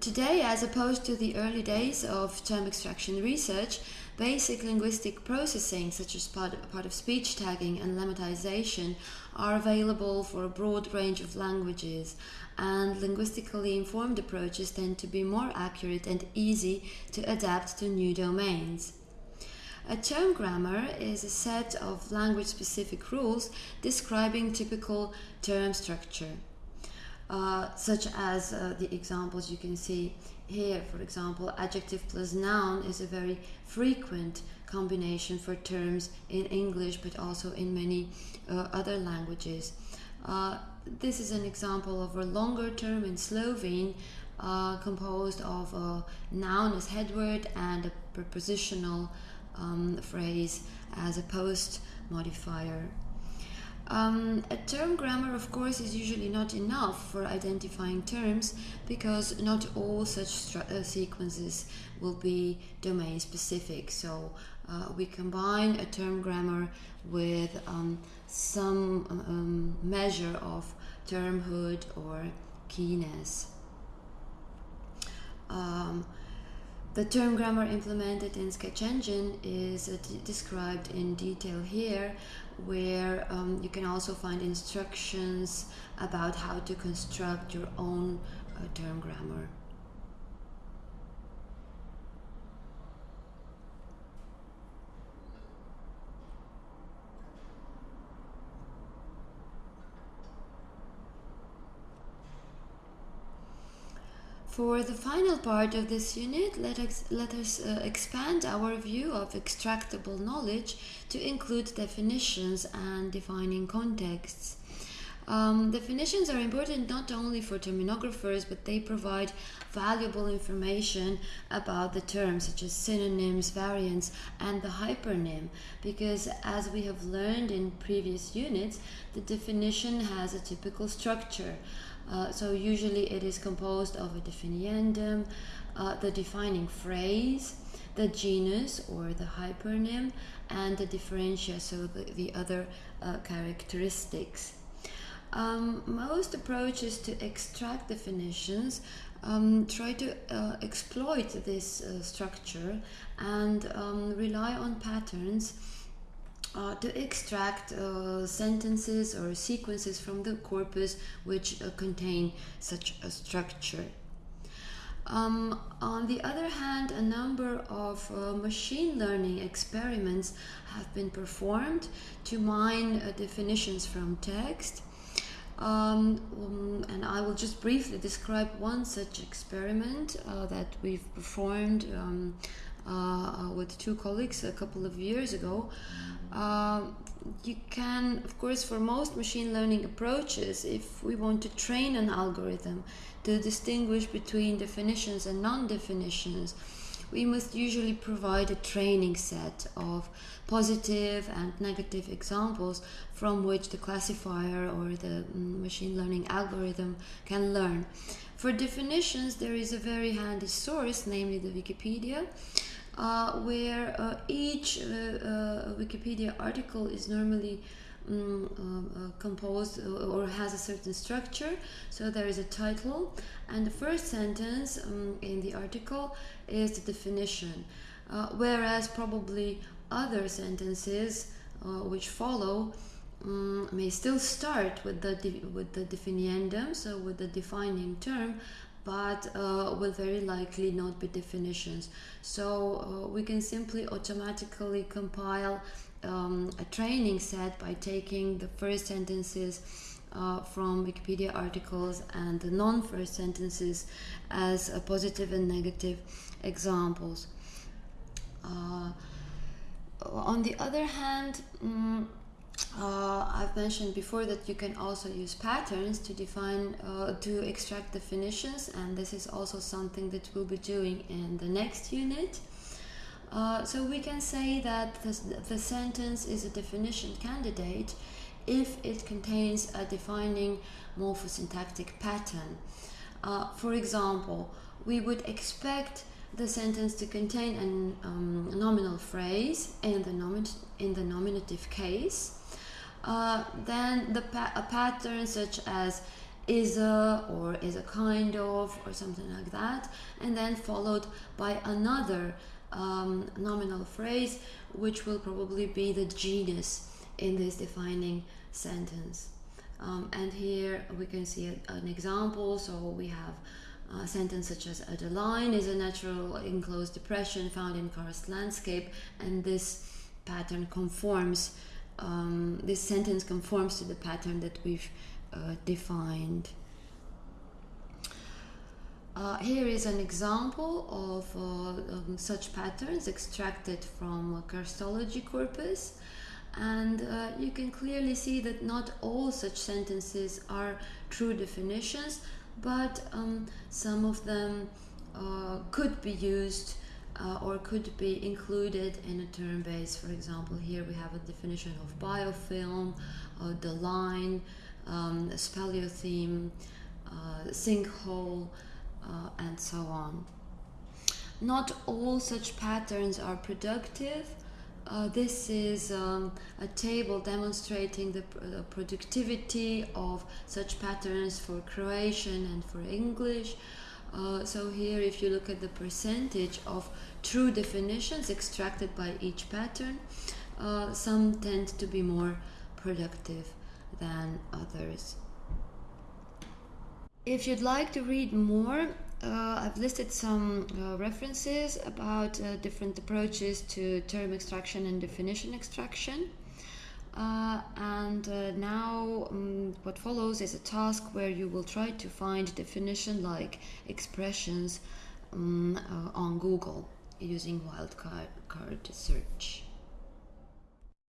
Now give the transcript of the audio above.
today, as opposed to the early days of term extraction research, basic linguistic processing, such as part, part of speech tagging and lemmatization, are available for a broad range of languages, and linguistically informed approaches tend to be more accurate and easy to adapt to new domains. A term grammar is a set of language specific rules describing typical term structure. Uh, such as uh, the examples you can see here, for example, adjective plus noun is a very frequent combination for terms in English but also in many uh, other languages. Uh, this is an example of a longer term in Slovene uh, composed of a noun as headword and a prepositional um, phrase as a post modifier. Um, a term grammar, of course, is usually not enough for identifying terms because not all such uh, sequences will be domain specific. So uh, we combine a term grammar with um, some um, measure of termhood or keyness. Um, the term grammar implemented in Sketch Engine is uh, described in detail here, where um, you can also find instructions about how to construct your own uh, term grammar. For the final part of this unit, let us, let us uh, expand our view of extractable knowledge to include definitions and defining contexts. Um, definitions are important not only for terminographers, but they provide valuable information about the terms such as synonyms, variants, and the hypernym. Because as we have learned in previous units, the definition has a typical structure. Uh, so usually it is composed of a definiendum, uh, the defining phrase, the genus or the hypernym, and the differentia, so the, the other uh, characteristics. Um, most approaches to extract definitions um, try to uh, exploit this uh, structure and um, rely on patterns uh, to extract uh, sentences or sequences from the corpus which uh, contain such a structure. Um, on the other hand, a number of uh, machine learning experiments have been performed to mine uh, definitions from text. Um, um, and I will just briefly describe one such experiment uh, that we've performed um, uh, with two colleagues a couple of years ago. Uh, you can, of course, for most machine learning approaches, if we want to train an algorithm to distinguish between definitions and non-definitions, we must usually provide a training set of positive and negative examples from which the classifier or the mm, machine learning algorithm can learn. For definitions, there is a very handy source, namely the Wikipedia, uh, where uh, each uh, uh Wikipedia article is normally um, composed or has a certain structure. So there is a title, and the first sentence um, in the article is the definition, whereas probably other sentences which follow um, may still start with the with the definiendum, so with the defining term, but uh, will very likely not be definitions. So uh, we can simply automatically compile um, a training set by taking the first sentences uh, from Wikipedia articles and the non-first sentences as positive and negative examples. Uh, on the other hand, um, uh, I've mentioned before that you can also use patterns to define, uh, to extract definitions, and this is also something that we'll be doing in the next unit. Uh, so we can say that the, sentence is a definition candidate if it contains a defining morphosyntactic pattern. Uh, for example, we would expect the sentence to contain a um, nominal phrase in the, in the nominative case uh, then the pa a pattern such as is a or is a kind of or something like that and then followed by another um, nominal phrase which will probably be the genus in this defining sentence. Um, and here we can see a, an example. So we have a sentence such as doline is a natural enclosed depression found in karst landscape and this pattern conforms um, this sentence conforms to the pattern that we've uh, defined. Uh, here is an example of uh, um, such patterns extracted from a Karstology corpus and uh, you can clearly see that not all such sentences are true definitions but um, some of them uh, could be used uh, or could be included in a term base. For example, here we have a definition of biofilm, uh, doline, um, speleothem, uh, sinkhole, uh, and so on. Not all such patterns are productive. Uh, this is um, a table demonstrating the productivity of such patterns for Croatian and for English. Uh, so here if you look at the percentage of true definitions extracted by each pattern, uh, some tend to be more productive than others. If you'd like to read more, uh, I've listed some uh, references about uh, different approaches to term extraction and definition extraction. Uh, and uh, now um, what follows is a task where you will try to find definition like expressions um, uh, on Google using wildcard search.